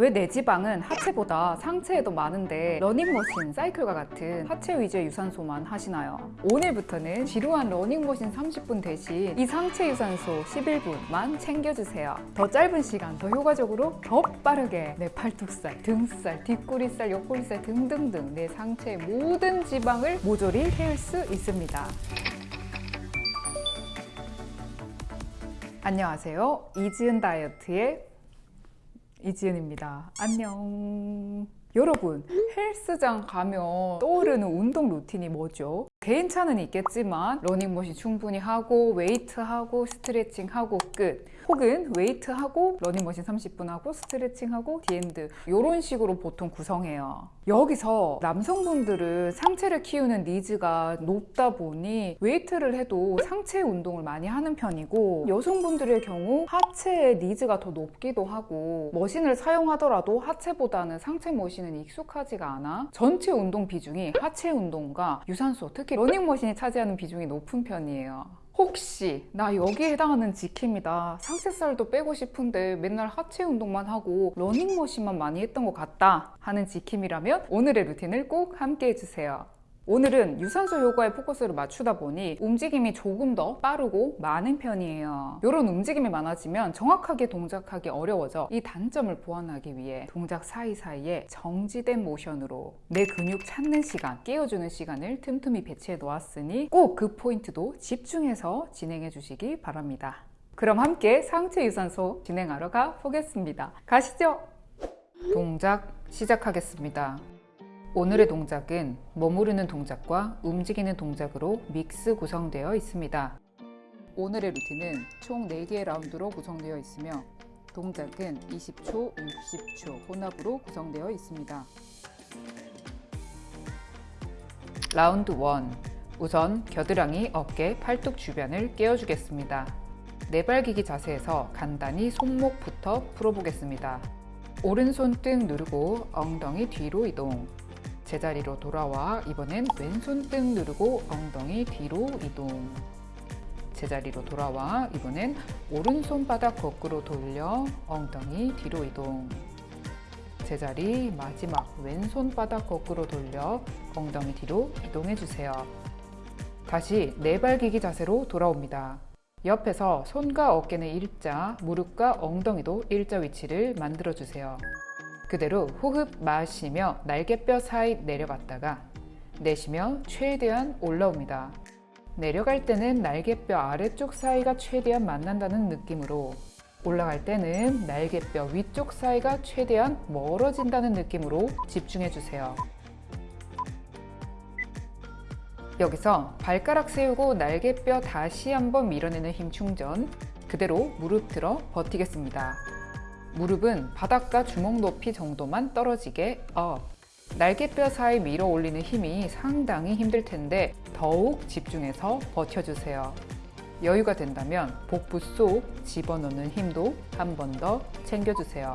왜 내 지방은 하체보다 상체에 더 많은데 러닝머신, 사이클과 같은 하체 위주의 유산소만 하시나요? 오늘부터는 지루한 러닝머신 30분 대신 이 상체 유산소 11분만 챙겨주세요. 더 짧은 시간, 더 효과적으로, 더 빠르게 내 팔뚝살, 등살, 뒷구리살, 옆구리살 등등등 내 상체의 모든 지방을 모조리 태울 수 있습니다. 안녕하세요. 이지은 다이어트의 이지은입니다. 안녕. 여러분, 헬스장 가면 떠오르는 운동 루틴이 뭐죠? 개인차는 있겠지만 러닝머신 충분히 하고 웨이트하고 스트레칭하고 끝 혹은 웨이트하고 러닝머신 30분 하고 스트레칭하고 the end 이런 식으로 보통 구성해요. 여기서 남성분들은 상체를 키우는 needs가 높다 보니 웨이트를 해도 상체 운동을 많이 하는 편이고 여성분들의 경우 하체의 needs가 더 높기도 하고 머신을 사용하더라도 하체보다는 상체 머신은 익숙하지가 않아 전체 운동 비중이 하체 운동과 유산소 특히 러닝머신이 차지하는 비중이 높은 편이에요 혹시 나 여기에 해당하는 지킴이다. 상체살도 빼고 싶은데 맨날 하체 운동만 하고 러닝머신만 많이 했던 것 같다 하는 지킴이라면 오늘의 루틴을 꼭 함께 해주세요 오늘은 유산소 효과에 포커스를 맞추다 보니 움직임이 조금 더 빠르고 많은 편이에요. 이런 움직임이 많아지면 정확하게 동작하기 어려워져 이 단점을 보완하기 위해 동작 사이사이에 정지된 모션으로 내 근육 찾는 시간, 깨워주는 시간을 틈틈이 배치해 놓았으니 꼭 그 포인트도 집중해서 진행해 주시기 바랍니다. 그럼 함께 상체 유산소 진행하러 가 보겠습니다. 가시죠. 동작 시작하겠습니다 오늘의 동작은 머무르는 동작과 움직이는 동작으로 믹스 구성되어 있습니다. 오늘의 루틴은 총 4개의 라운드로 구성되어 있으며 동작은 20초, 60초 혼합으로 구성되어 있습니다. 라운드 1 우선 겨드랑이, 어깨, 팔뚝 주변을 깨워주겠습니다. 네발기기 자세에서 간단히 손목부터 풀어보겠습니다. 오른손 등 누르고 엉덩이 뒤로 이동 제자리로 돌아와 이번엔 왼손 등 누르고 엉덩이 뒤로 이동. 제자리로 돌아와 이번엔 오른손 바닥 거꾸로 돌려 엉덩이 뒤로 이동. 제자리 마지막 왼손 바닥 거꾸로 돌려 엉덩이 뒤로 이동해 주세요. 다시 네발기기 자세로 돌아옵니다. 옆에서 손과 어깨는 일자, 무릎과 엉덩이도 일자 위치를 만들어 주세요 그대로 호흡 마시며 날개뼈 사이 내려갔다가 내쉬며 최대한 올라옵니다. 내려갈 때는 날개뼈 아래쪽 사이가 최대한 만난다는 느낌으로 올라갈 때는 날개뼈 위쪽 사이가 최대한 멀어진다는 느낌으로 집중해 주세요. 여기서 발가락 세우고 날개뼈 다시 한번 밀어내는 힘 충전 그대로 무릎 들어 버티겠습니다. 무릎은 바닥과 주먹 높이 정도만 떨어지게 up 날개뼈 사이 밀어 올리는 힘이 상당히 힘들 텐데 더욱 집중해서 버텨주세요. 여유가 된다면 복부 속 집어넣는 힘도 한 번 더 챙겨주세요.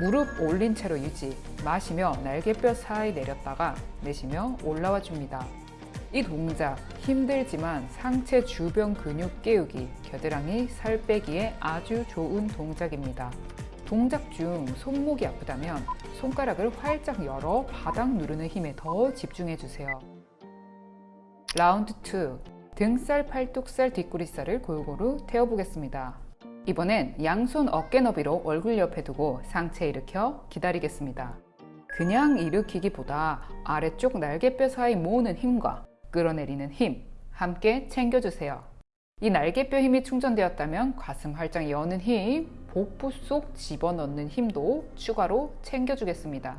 무릎 올린 채로 유지 마시며 날개뼈 사이 내렸다가 내쉬며 올라와 줍니다. 이 동작 힘들지만 상체 주변 근육 깨우기, 겨드랑이 살 빼기에 아주 좋은 동작입니다. 동작 중 손목이 아프다면 손가락을 활짝 열어 바닥 누르는 힘에 더 집중해 주세요. 라운드 2 등살, 팔뚝살, 뒷구리살을 골고루 태워보겠습니다. 이번엔 양손 어깨 너비로 얼굴 옆에 두고 상체 일으켜 기다리겠습니다. 그냥 일으키기보다 아래쪽 날개뼈 사이 모으는 힘과 끌어내리는 힘 함께 챙겨주세요. 이 날개뼈 힘이 충전되었다면 가슴 활짝 여는 힘, 복부 속 집어넣는 힘도 추가로 챙겨주겠습니다.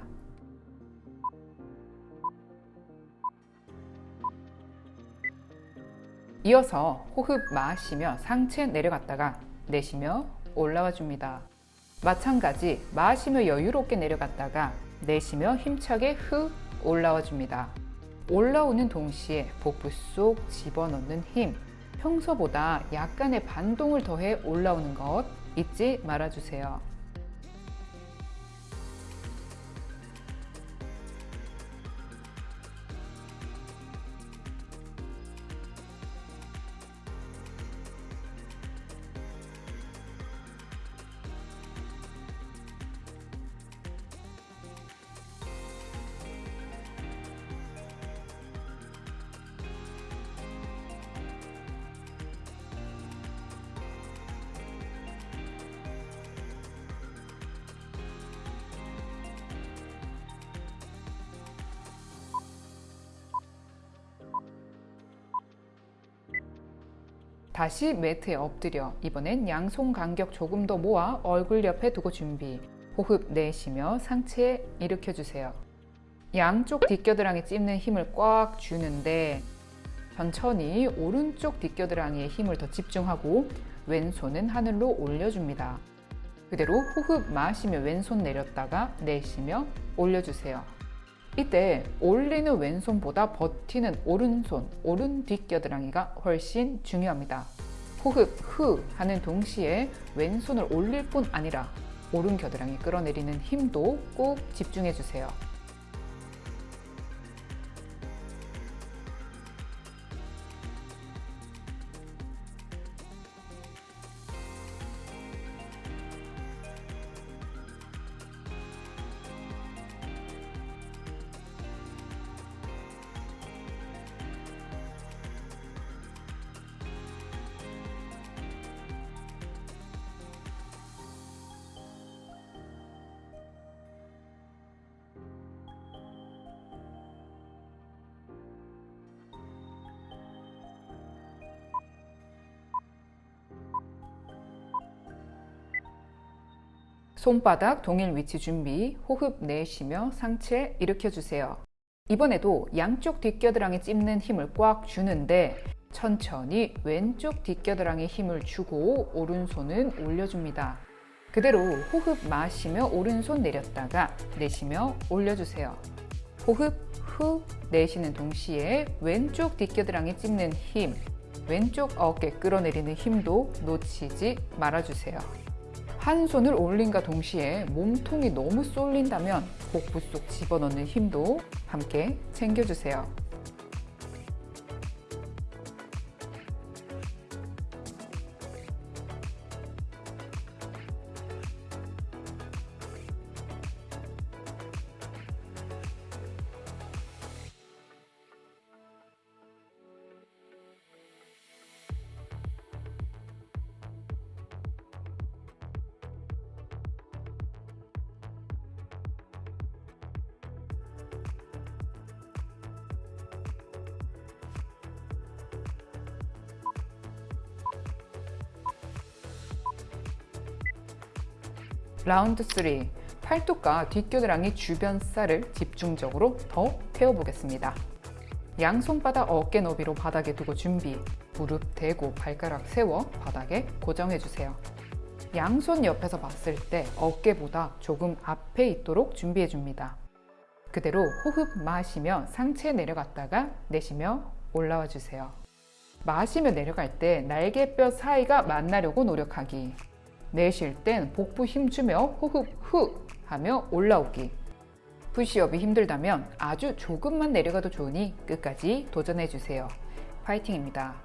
이어서 호흡 마시며 상체 내려갔다가 내쉬며 올라와 줍니다. 마찬가지 마시며 여유롭게 내려갔다가 내쉬며 힘차게 후 올라와 줍니다. 올라오는 동시에 복부 속 집어넣는 힘 평소보다 약간의 반동을 더해 올라오는 것 잊지 말아주세요. 다시 매트에 엎드려 이번엔 양손 간격 조금 더 모아 얼굴 옆에 두고 준비. 호흡 내쉬며 상체 일으켜 주세요. 양쪽 뒷겨드랑이 찝는 힘을 꽉 주는데 천천히 오른쪽 뒷겨드랑이에 힘을 더 집중하고 왼손은 하늘로 올려줍니다. 그대로 호흡 마시며 왼손 내렸다가 내쉬며 올려주세요. 이때 올리는 왼손보다 버티는 오른손, 오른 뒷겨드랑이가 훨씬 중요합니다. 호흡 후 하는 동시에 왼손을 올릴 뿐 아니라 오른 겨드랑이 끌어내리는 힘도 꼭 집중해 주세요. 손바닥 동일 위치 준비, 호흡 내쉬며 상체 일으켜 주세요. 이번에도 양쪽 뒷겨드랑이 찝는 힘을 꽉 주는데 천천히 왼쪽 뒷겨드랑이 힘을 주고 오른손은 올려줍니다. 그대로 호흡 마시며 오른손 내렸다가 내쉬며 올려주세요. 호흡 후 내쉬는 동시에 왼쪽 뒷겨드랑이 찝는 힘, 왼쪽 어깨 끌어내리는 힘도 놓치지 말아주세요. 한 손을 올린과 동시에 몸통이 너무 쏠린다면 복부 속 집어넣는 힘도 함께 챙겨주세요. 라운드 3 팔뚝과 뒷겨드랑이 주변 살을 집중적으로 더 태워보겠습니다. 양손바닥 어깨 너비로 바닥에 두고 준비 무릎 대고 발가락 세워 바닥에 고정해주세요. 양손 옆에서 봤을 때 어깨보다 조금 앞에 있도록 준비해줍니다. 그대로 호흡 마시며 상체 내려갔다가 내쉬며 올라와 주세요. 마시며 내려갈 때 날개뼈 사이가 만나려고 노력하기 내쉴 땐 복부 힘주며 호흡 후 하며 올라오기. 푸시업이 힘들다면 아주 조금만 내려가도 좋으니 끝까지 도전해주세요. 파이팅입니다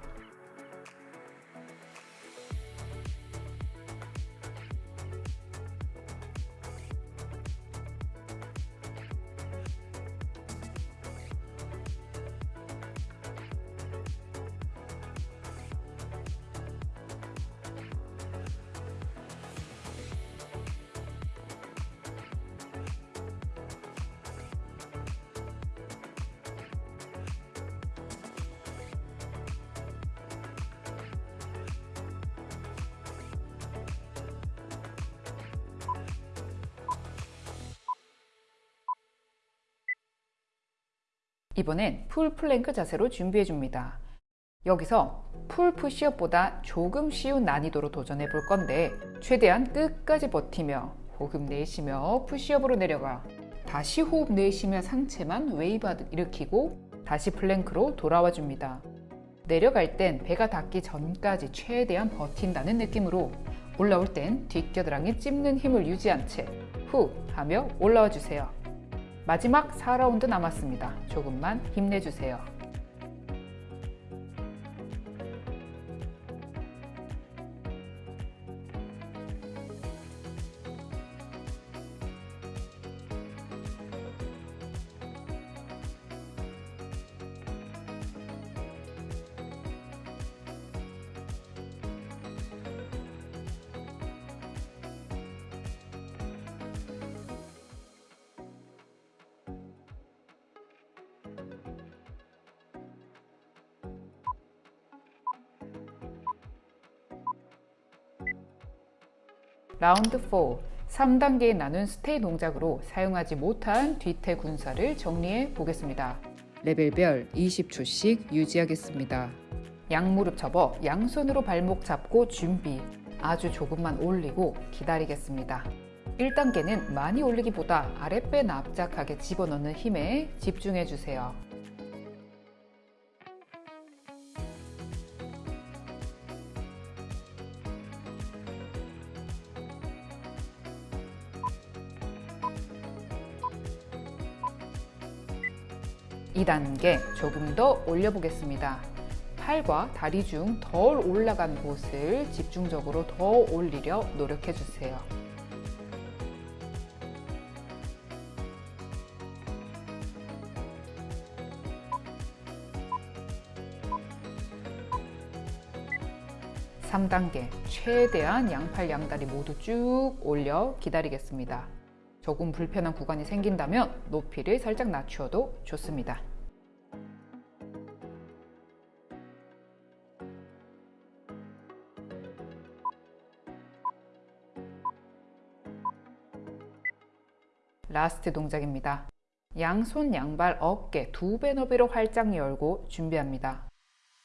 이번엔 full 플랭크 자세로 준비해 줍니다. 여기서 full 푸시업보다 조금 쉬운 난이도로 도전해 볼 건데 최대한 끝까지 버티며 호흡 내쉬며 푸시업으로 내려가 다시 호흡 내쉬며 상체만 웨이브 일으키고 다시 플랭크로 돌아와 줍니다. 내려갈 땐 배가 닿기 전까지 최대한 버틴다는 느낌으로 올라올 땐 뒷겨드랑이 찝는 힘을 유지한 채 후 하며 올라와 주세요. 마지막 4라운드 남았습니다. 조금만 힘내주세요. 라운드 4 3단계에 나눈 스테이 동작으로 사용하지 못한 뒤태 군사를 정리해 보겠습니다. 레벨별 20초씩 유지하겠습니다. 양무릎 접어 양손으로 발목 잡고 준비. 아주 조금만 올리고 기다리겠습니다. 1단계는 많이 올리기보다 아랫배 납작하게 집어넣는 힘에 집중해 주세요. 이단계 조금 더 올려보겠습니다. 팔과 다리 중 덜 올라간 곳을 집중적으로 더 올리려 노력해 주세요. 삼단계 최대한 양팔 양다리 모두 쭉 올려 기다리겠습니다. 조금 불편한 구간이 생긴다면 높이를 살짝 낮추어도 좋습니다. last 동작입니다. 양손, 양발, 어깨 두 배 너비로 활짝 열고 준비합니다.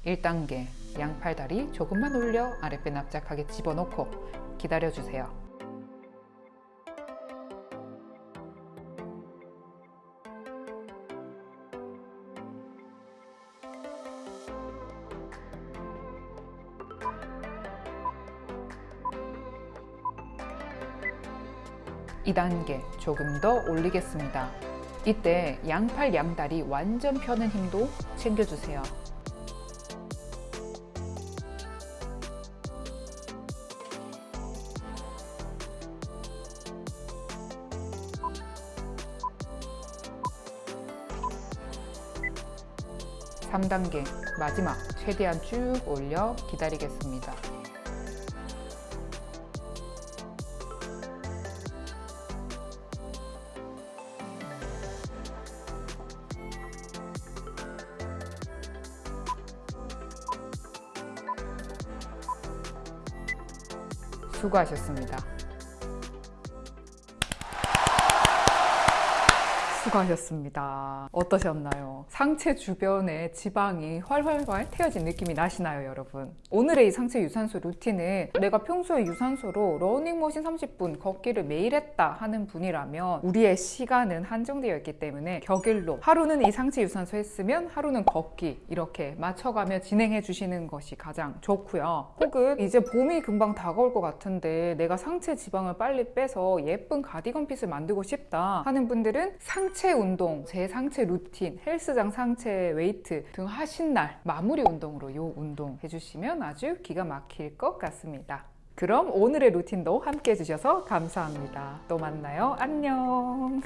1단계 양팔 다리 조금만 올려 아랫배 납작하게 집어넣고 기다려주세요. 이단계 조금 더 올리겠습니다. 이때 양팔 양다리 완전 펴는 힘도 챙겨주세요. 삼단계 마지막 최대한 쭉 올려 기다리겠습니다. 수고하셨습니다. 수고하셨습니다. 어떠셨나요? 상체 주변에 지방이 활활활 태워진 느낌이 나시나요, 여러분? 오늘의 이 상체 유산소 루틴은 내가 평소에 유산소로 러닝머신 30분 걷기를 매일 했다 하는 분이라면 우리의 시간은 한정되어 있기 때문에 격일로 하루는 이 상체 유산소 했으면 하루는 걷기 이렇게 맞춰가며 진행해 주시는 것이 가장 좋고요. 혹은 이제 봄이 금방 다가올 것 같은데 내가 상체 지방을 빨리 빼서 예쁜 가디건 핏을 만들고 싶다 하는 분들은 상체 운동, 제 상체 루틴, 헬스장 상체 웨이트 등 하신 날 마무리 운동으로 이 운동 해주시면 아주 기가 막힐 것 같습니다. 그럼 오늘의 루틴도 함께 해주셔서 감사합니다. 또 만나요. 안녕.